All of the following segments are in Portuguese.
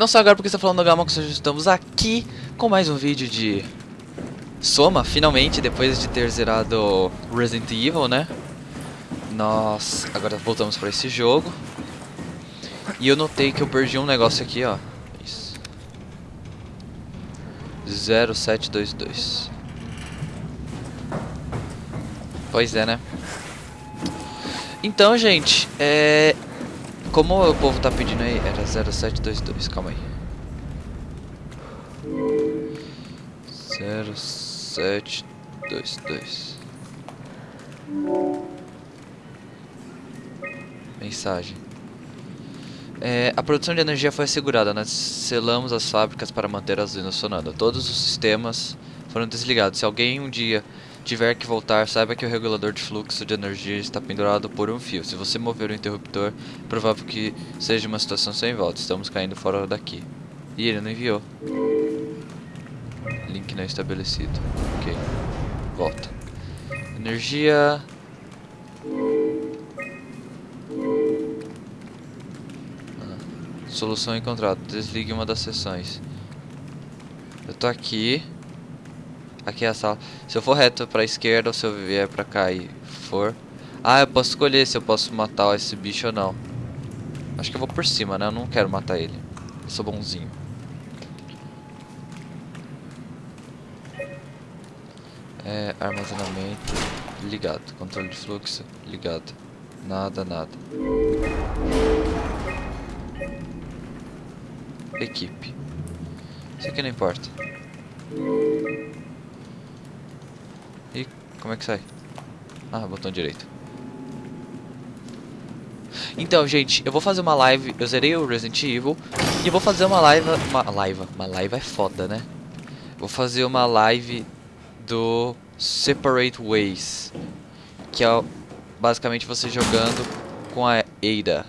Não só agora porque está falando que estamos aqui com mais um vídeo de Soma, finalmente, depois de ter zerado Resident Evil, né? Nós agora voltamos para esse jogo. E eu notei que eu perdi um negócio aqui, ó. Isso. 0722. Pois é, né? Então, gente, é... Como o povo tá pedindo aí, era 0722, calma aí. 0722. Mensagem. É, a produção de energia foi assegurada. Nós selamos as fábricas para manter as usinas funcionando. Todos os sistemas foram desligados. Se alguém um dia tiver que voltar, saiba que o regulador de fluxo de energia está pendurado por um fio. Se você mover o interruptor, é provável que seja uma situação sem volta. Estamos caindo fora daqui. E ele não enviou. Link não estabelecido. Ok. Volta. Energia... Solução encontrada. Desligue uma das sessões. Eu tô aqui. Aqui é a sala. Se eu for reto pra esquerda ou se eu vier pra cá e for... Ah, eu posso escolher se eu posso matar esse bicho ou não. Acho que eu vou por cima, né? Eu não quero matar ele. Eu sou bonzinho. É, armazenamento ligado. Controle de fluxo ligado. Nada, nada equipe. Isso aqui não importa. Como é que sai? Ah, botão direito. Então, gente, eu vou fazer uma live. Eu zerei o Resident Evil. E eu vou fazer uma live. Uma live. Uma live é foda, né? Vou fazer uma live do Separate Ways. Que é basicamente você jogando com a Ada.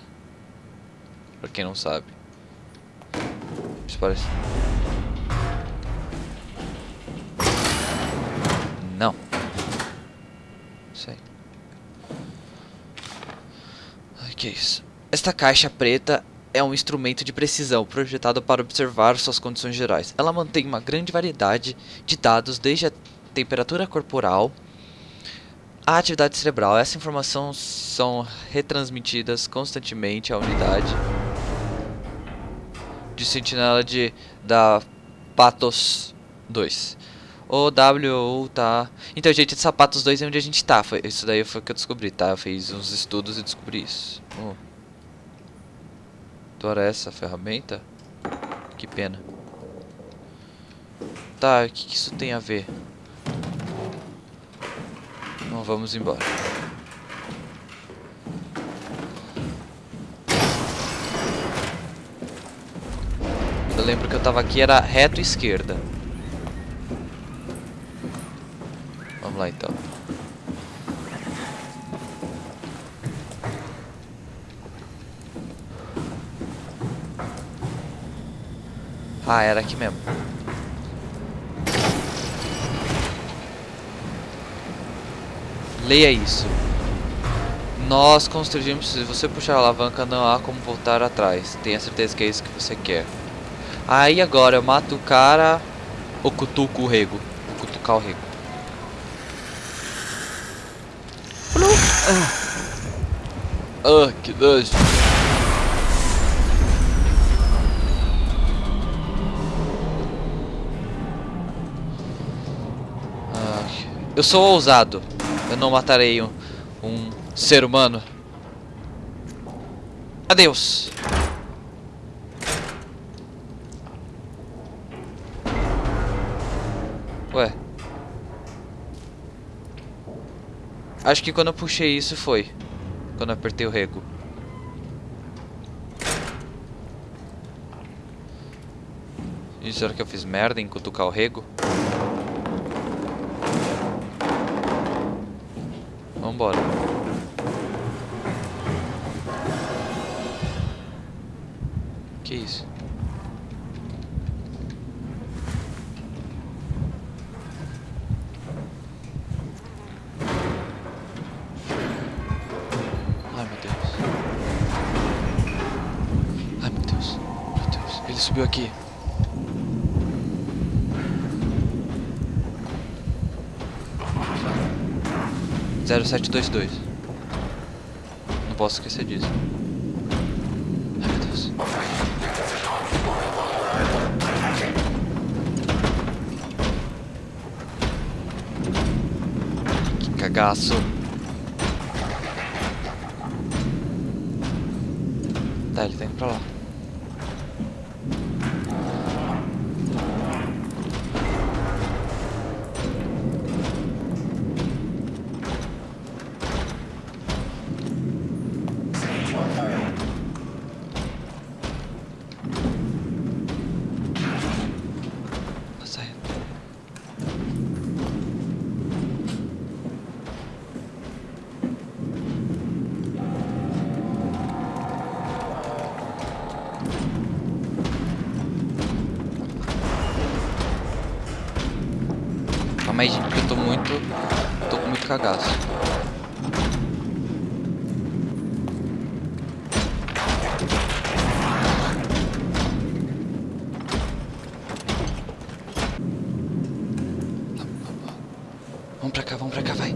Pra quem não sabe parece. Sei. Ai, que isso? Esta caixa preta é um instrumento de precisão projetado para observar suas condições gerais. Ela mantém uma grande variedade de dados, desde a temperatura corporal à atividade cerebral. Essas informações são retransmitidas constantemente à unidade de sentinela de, da Patos 2. O W tá... Então, gente, Sapatos 2 é onde a gente tá. Foi, isso daí foi o que eu descobri, tá? Eu fiz uns estudos e descobri isso. Oh. Essa ferramenta. Que pena. Tá, o que, que isso tem a ver? Então, vamos embora. Eu lembro que eu tava aqui, era reto esquerda. Vamos lá então. Ah, era aqui mesmo. Leia isso. Nós construímos. Se você puxar a alavanca, não há como voltar atrás. Tenha certeza que é isso que você quer. Aí agora eu mato o cara ou cutuco o rego. Vou cutucar o rego. Ah, que nojo. Ah, eu sou ousado. Eu não matarei um, um ser humano. Adeus. Acho que quando eu puxei isso foi. Quando eu apertei o rego. E será que eu fiz merda em cutucar o rego? Vambora. Subiu aqui. Zero sete dois dois. Não posso esquecer disso. Ai meu Deus. Que cagaço. Cagaço. Vamos pra cá, vamos pra cá, vai.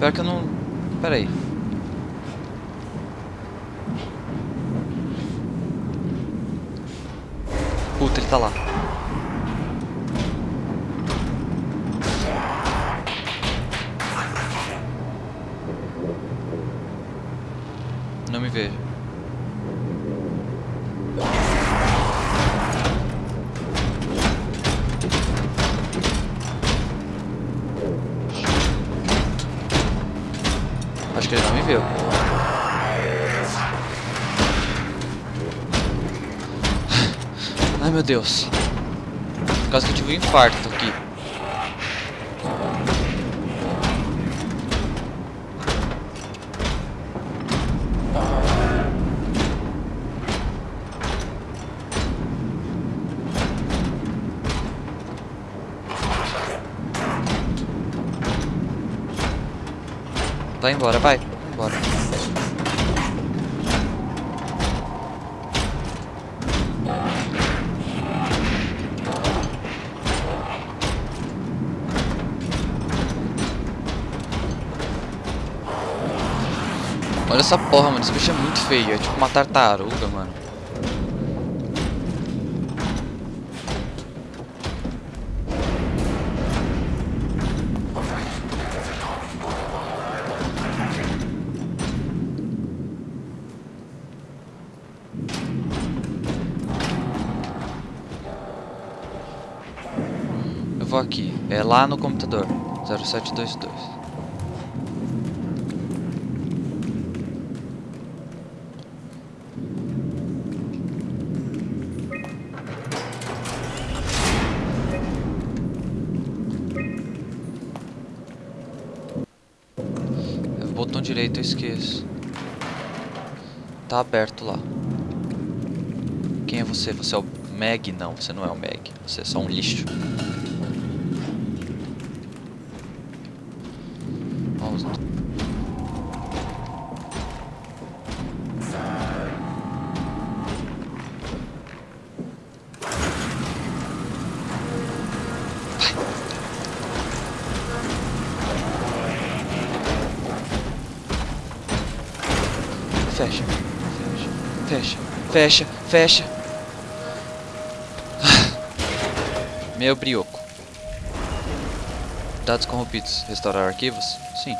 Pior que eu não. Pera aí. Ele tá lá. Deus. Quase que eu tive um infarto aqui. Vai embora, vai. Essa porra, mano. Esse bicho é muito feio. É tipo uma tartaruga, mano. Eu vou aqui. É lá no computador. 0722. É o esqueço. Tá aberto lá. Quem é você? Você é o Meg? Não, você não é o Meg. Você é só um lixo. Fecha, fecha, fecha. Meu brioco. Dados corrompidos. Restaurar arquivos? Sim.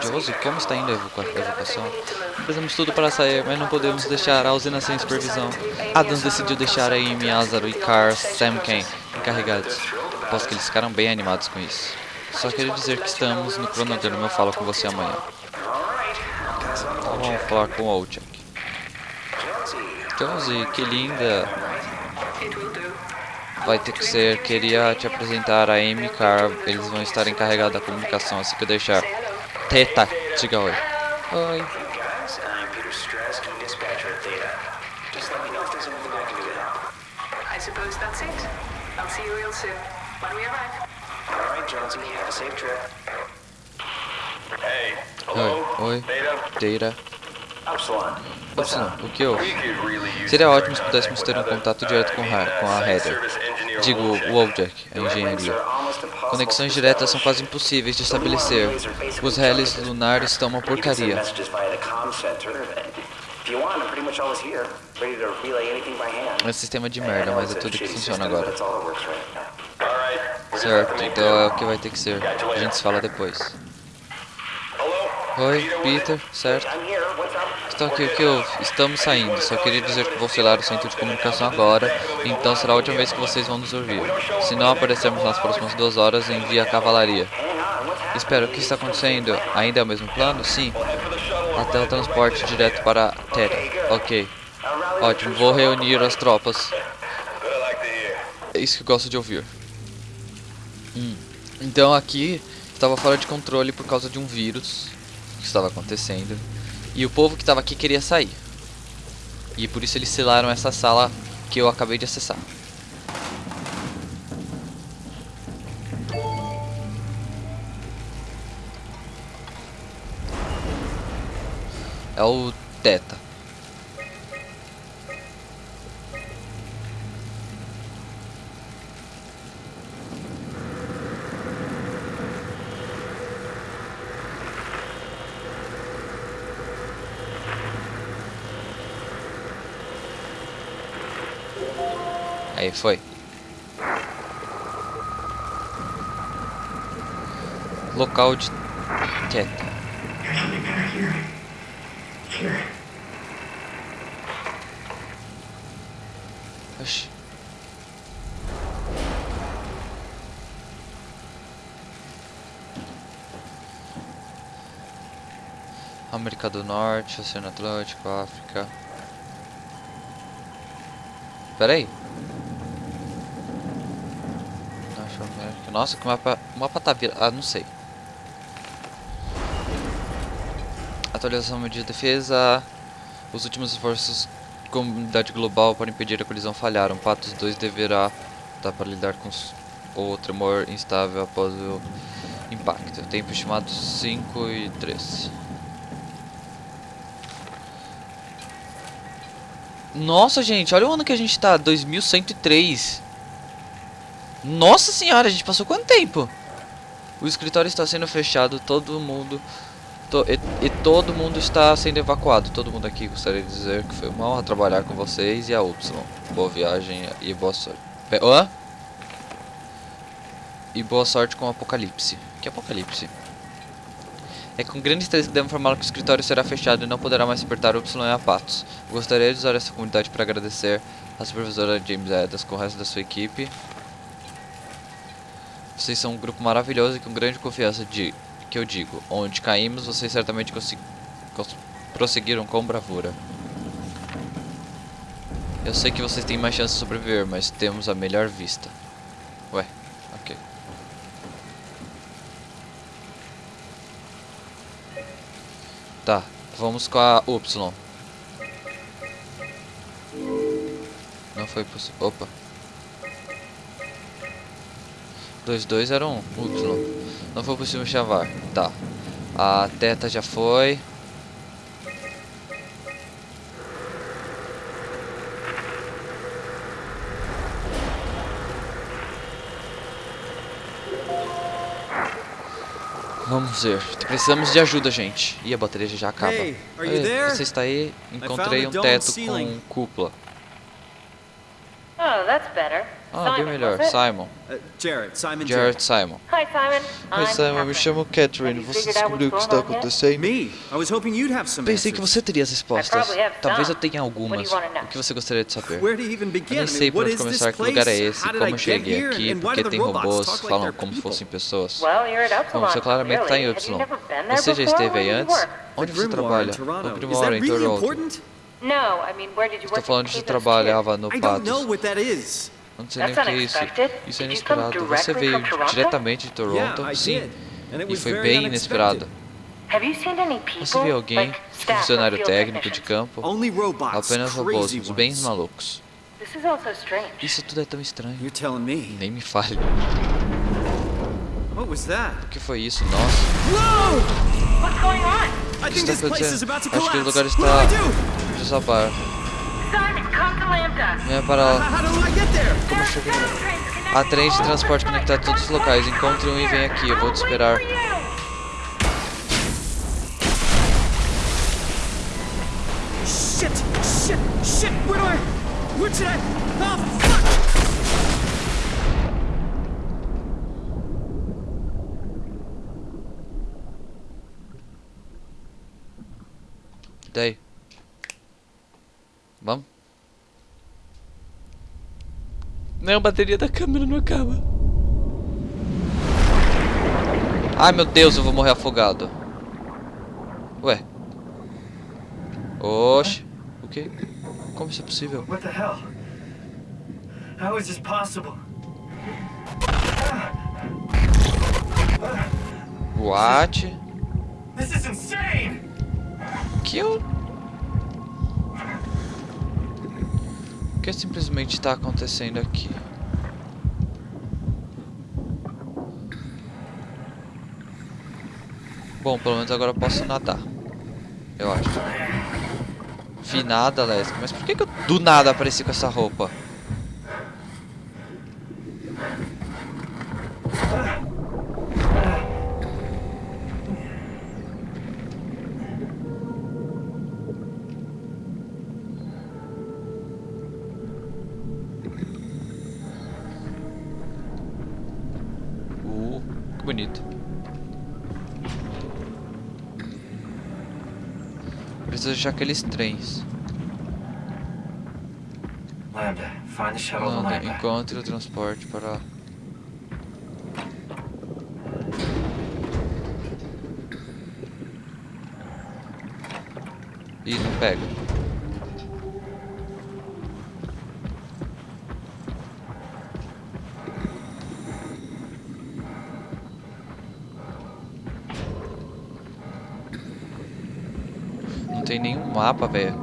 Josie, como está indo a evacuação? Fizemos tudo para sair, mas não podemos deixar a usina sem supervisão. Adams decidiu deixar a Amy, Lázaro e Carl Samken encarregados. Aposto que eles ficaram bem animados com isso. Só queria dizer que estamos no cronograma, eu falo com você amanhã. Então vamos falar com o Olchak. Josie, que linda. Vai ter que ser, queria te apresentar a Amy Carl. Eles vão estar encarregados da comunicação assim que eu deixar. Teta, diga oi. Oi. Oi, Upsilon, up? o que houve? Seria ótimo se pudéssemos ter um contato direto com, uh, mean, com a uh, Heather. Digo, o Wojciech, a engenharia. Conexões diretas são quase impossíveis de estabelecer. Os reles junk. lunares estão uma porcaria. É um sistema de merda, mas é a tudo que funciona agora. Certo, então é o que vai ter que ser. A gente se fala depois. Oi, Peter, certo? Então aqui, o que houve? Estamos saindo. Só queria dizer que vou selar o centro de comunicação agora, então será a última vez que vocês vão nos ouvir. Se não aparecermos nas próximas duas horas, envie a cavalaria. Espera, o que está acontecendo? Ainda é o mesmo plano? Sim. Até o transporte direto para Terra. Ok. Ótimo, vou reunir as tropas. É isso que eu gosto de ouvir. Hum. Então aqui estava fora de controle por causa de um vírus que estava acontecendo. E o povo que estava aqui queria sair. E por isso eles selaram essa sala que eu acabei de acessar. É o Teta. Aí foi. Local de Teta. Oxi. América do Norte, Oceano Atlântico, África. Pera aí. Norte América. Nossa, que mapa. O mapa tá virado. Ah, não sei. Atualização de defesa. Os últimos esforços da comunidade global para impedir a colisão falharam. Patos 2 deverá dar para lidar com o tremor instável após o impacto. Tempo estimado 5 e 3. Nossa, gente, olha o ano que a gente tá, 2103. Nossa senhora, a gente passou quanto tempo? O escritório está sendo fechado, todo mundo to- e, e todo mundo está sendo evacuado. Todo mundo aqui gostaria de dizer que foi uma honra trabalhar com vocês e a Y. Boa viagem e boa sorte. Pe- Hã? E boa sorte com o apocalipse. Que apocalipse? É com grande tristeza que devo informá-lo que o escritório será fechado e não poderá mais suportar Y e a Patos. Gostaria de usar essa comunidade para agradecer a supervisora James Adams com o resto da sua equipe. Vocês são um grupo maravilhoso e com grande confiança de que eu digo. Onde caímos, vocês certamente prosseguiram com bravura. Eu sei que vocês têm mais chance de sobreviver, mas temos a melhor vista. Ué, ok. Tá, vamos com a Y. Não foi possível. Opa. 2, 2 era um Y. Não foi possível chavar. Tá. A teta já foi. Vamos ver. Precisamos de ajuda, gente. E a bateria já acaba. Ei? Você está aí? Encontrei um teto com cúpula. Oh, that's better. Ah, bem Simon, melhor. Simon. Uh, Jared, Simon Jared Simon. Hi, Simon. Oi, I'm Simon. Me Catherine. chamo Catherine. Você descobriu o que what's está acontecendo? Me? I was hoping you'd have some Pensei que answers. você teria as respostas. probably have Talvez eu some. tenha What do algumas. O que você gostaria de saber? Where to even Eu begin? nem sei por what onde is this começar, que lugar é place? esse, How did I como eu get cheguei here? aqui, And why por que do the tem robôs que falam como se fossem pessoas. Well, you're at Upsilon. Bom, você claramente está em there Você já before? esteve aí antes? Onde The você trabalha? No that em really Toronto. important? No, I mean, where did you Estou work falando de trabalhava no I don't know Patos. Não sei nem o que é isso. Isso é inesperado. Você veio diretamente de Toronto? Sim. E foi bem inesperado. Você viu alguém, funcionário técnico de campo? Apenas robôs, uns bens malucos. Isso tudo é tão estranho. Nem me fale. O que foi isso? Nossa. O que think está this place is acontecendo? about to Acho que o collapse. lugar está desabar. Lambda. Venha para How, lá. Há trens de transporte conectados a todos os locais. Encontre um e vem aqui. Eu vou te esperar. Shit! Shit! Shit! Where do I? Where should I? Oh fuck! Daí. Vamos? Não, a bateria da câmera não acaba. Ai meu Deus, eu vou morrer afogado. Ué. Oxe. O que? Como isso é possível? What the hell? How is this possible? What? This is insane! Que eu... que simplesmente está acontecendo aqui? Bom, pelo menos agora eu posso nadar. Eu acho. Vi nada, Leslie. Mas por que, que eu do nada apareci com essa roupa? Preciso achar aqueles trens. Lambda, find the shuttle to Lambda, Lambda. encontre o transporte para lá. Ih, não pega. Não tem nenhum mapa, velho.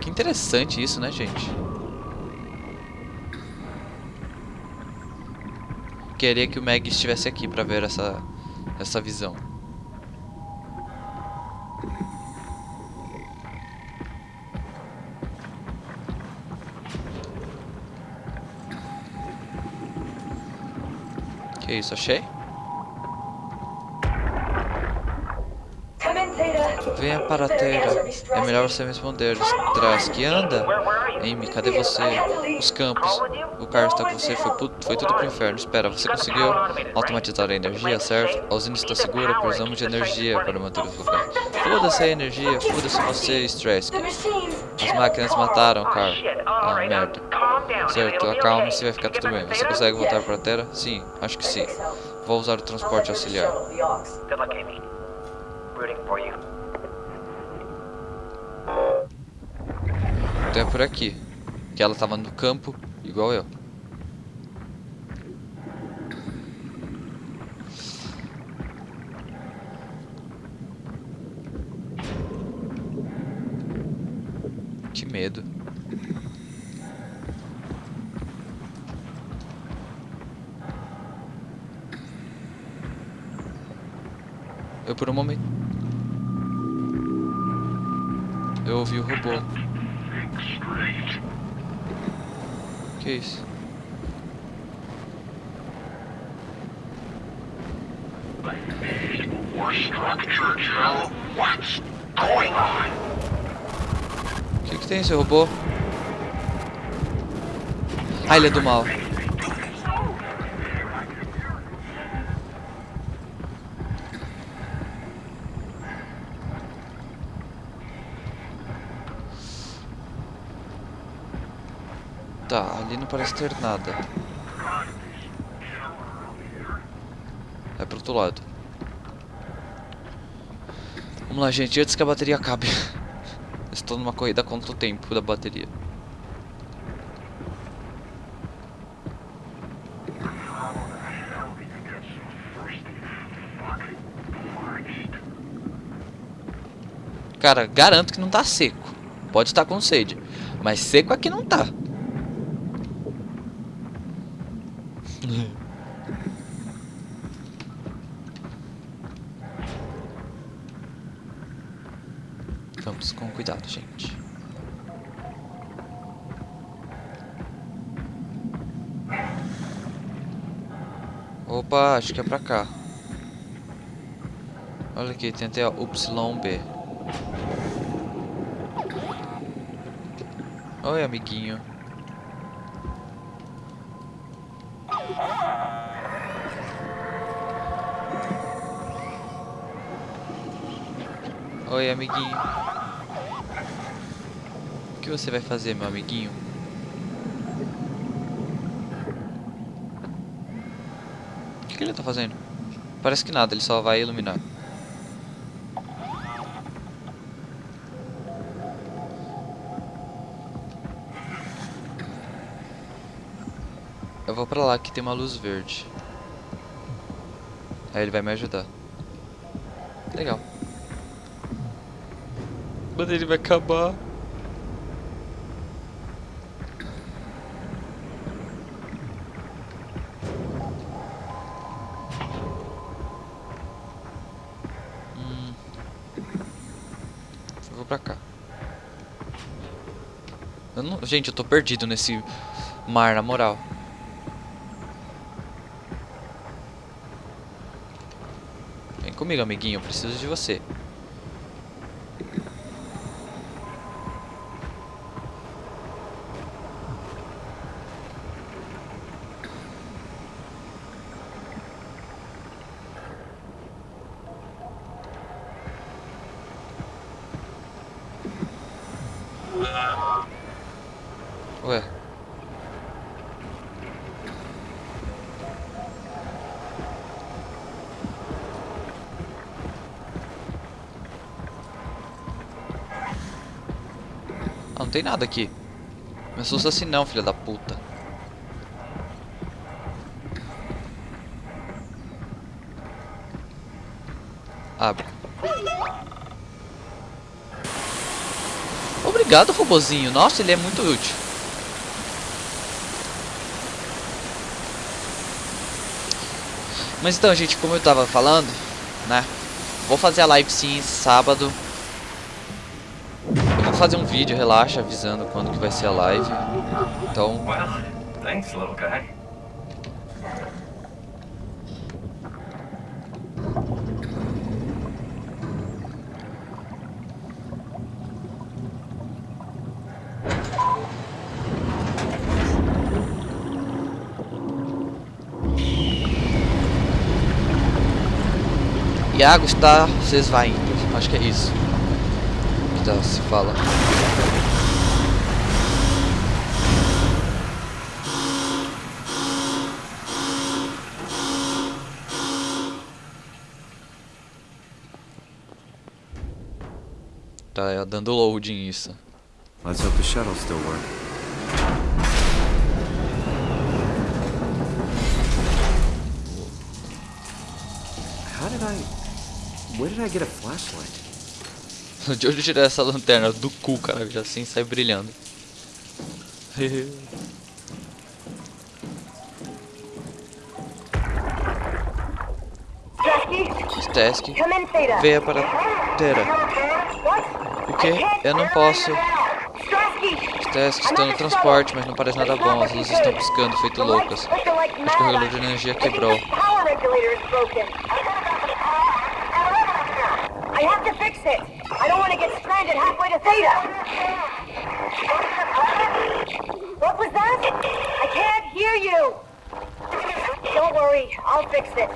Que interessante isso, né, gente? Queria que o Meg estivesse aqui pra ver essa, essa visão. Que isso, achei? Venha para a Terra. É melhor você me responder. Traz que anda? Amy, cadê você? Os campos. O carro está com você. Foi, foi tudo pro inferno. Espera, você conseguiu automatizar a energia, certo? A usina está segura. Precisamos de energia para manter os locais. Foda-se a energia. Foda-se você, Stress. As máquinas mataram o carro. Ah, merda. Certo, acalme-se vai ficar tudo bem. Você consegue voltar para a Terra? Sim, acho que sim. Vou usar o transporte auxiliar. You. Então é por aqui. Que ela tava no campo, igual eu. Que medo. Eu por um momento. Eu ouvi o robô. Que isso? O que, que tem esse robô? Ah, ele é do mal. Ali não parece ter nada. É pro outro lado. Vamos lá, gente. Antes que a bateria acabe. Estou numa corrida contra o tempo da bateria. Cara, garanto que não tá seco. Pode estar com sede. Mas seco aqui não tá. Acho que é pra cá. Olha aqui, tem até YB. Oi, amiguinho. Oi, amiguinho. O que você vai fazer, meu amiguinho? O que, que ele tá fazendo? Parece que nada, ele só vai iluminar. Eu vou pra lá que tem uma luz verde. Aí ele vai me ajudar. Legal. Mas ele vai acabar. Hum. Eu vou pra cá. Eu não... Gente, eu tô perdido nesse mar, na moral. Vem comigo, amiguinho. Eu preciso de você. Ué. Ah, não tem nada aqui. Me assusta assim não, filha da puta. Abre. Obrigado, robozinho. Nossa, ele é muito útil. Mas então, gente, como eu tava falando, né? Vou fazer a live sim sábado. Vou fazer um vídeo, relaxa, avisando quando que vai ser a live. Então, thanks, little guy. Iago está se esvaindo. Acho que é isso. Que tá, se fala. Tá dando loading isso. Let's hope the shuttle still work. How did I... Where did I get a flashlight? De onde eu tirei essa lanterna? Do cu, cara. Já assim sai brilhando. Stask, venha para Terra. O que? Eu não posso. Stask está no transporte, mas não parece nada bom. As luzes estão piscando, feito loucas. Acho que o regulador de energia quebrou. I have to fix it. I don't want to get stranded halfway to Theta. What was that? I can't hear you. Don't worry, I'll fix it.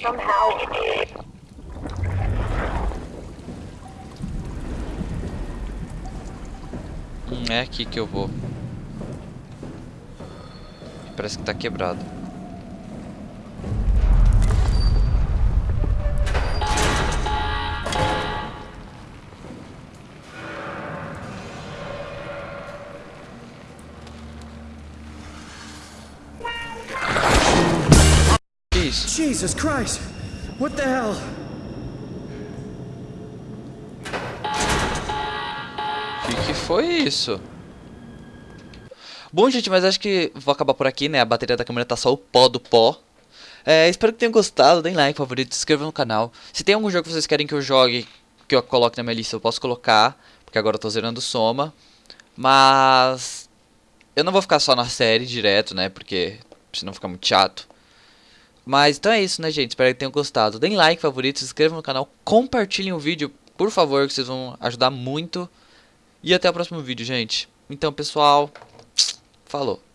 Somehow. Hum, é aqui que eu vou. Parece que tá quebrado. Jesus Christ! What the hell? foi isso? Bom, gente, mas acho que vou acabar por aqui, né? A bateria da câmera tá só o pó do pó. É, espero que tenham gostado, deem like, favorito, se inscrevam no canal. Se tem algum jogo que vocês querem que eu jogue, que eu coloque na minha lista, eu posso colocar. Porque agora eu tô zerando Soma. Mas... Eu não vou ficar só na série direto, né? Porque senão fica muito chato. Mas então é isso, né, gente? Espero que tenham gostado. Deem like, favorito, se inscrevam no canal, compartilhem o vídeo, por favor, que vocês vão ajudar muito. E até o próximo vídeo, gente. Então, pessoal, falou.